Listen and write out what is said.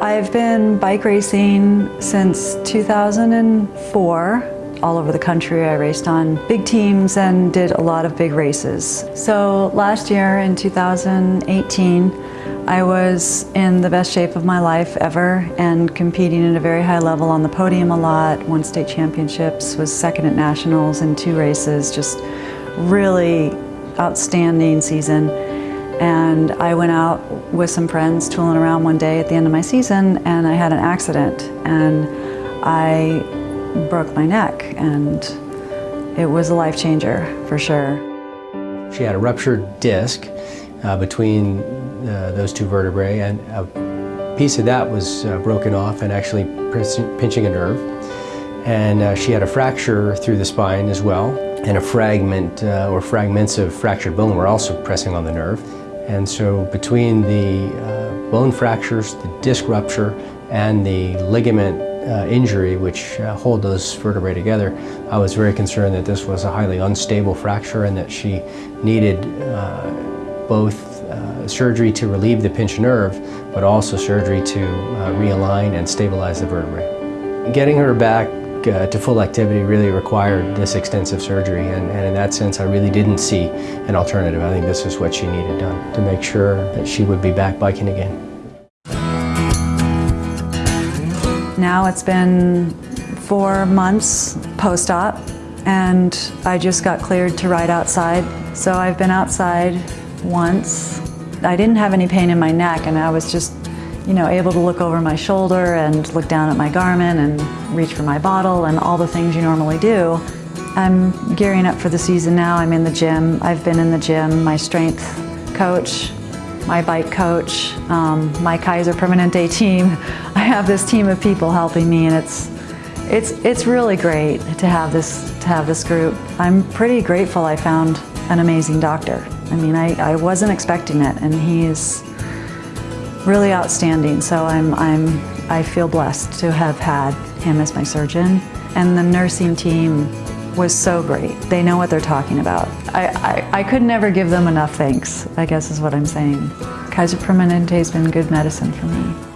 I've been bike racing since 2004. All over the country, I raced on big teams and did a lot of big races. So last year in 2018, I was in the best shape of my life ever and competing at a very high level on the podium a lot, won state championships, was second at nationals in two races, just really outstanding season. And I went out with some friends tooling around one day at the end of my season and I had an accident and I broke my neck and it was a life changer for sure. She had a ruptured disc uh, between uh, those two vertebrae and a piece of that was uh, broken off and actually pinching a nerve. And uh, she had a fracture through the spine as well and a fragment uh, or fragments of fractured bone were also pressing on the nerve. And so between the uh, bone fractures, the disc rupture, and the ligament uh, injury which uh, hold those vertebrae together, I was very concerned that this was a highly unstable fracture and that she needed uh, both uh, surgery to relieve the pinched nerve, but also surgery to uh, realign and stabilize the vertebrae. Getting her back uh, to full activity really required this extensive surgery and, and, in that sense I really didn't see an alternative. I think this is what she needed done to make sure that she would be back biking again. Now it's been four months post-op and I just got cleared to ride outside. So I've been outside once. I didn't have any pain in my neck and I was just you know, able to look over my shoulder and look down at my Garmin and reach for my bottle and all the things you normally do. I'm gearing up for the season now. I'm in the gym. I've been in the gym. My strength coach, my bike coach, um, my Kaiser Permanente team. I have this team of people helping me and it's, it's, it's really great to have, this, to have this group. I'm pretty grateful I found an amazing doctor. I mean, I, I wasn't expecting it and he is really outstanding. So I'm, I'm, I feel blessed to have had him as my surgeon. And the nursing team was so great. They know what they're talking about. I, I, I could never give them enough thanks, I guess is what I'm saying. Kaiser Permanente has been good medicine for me.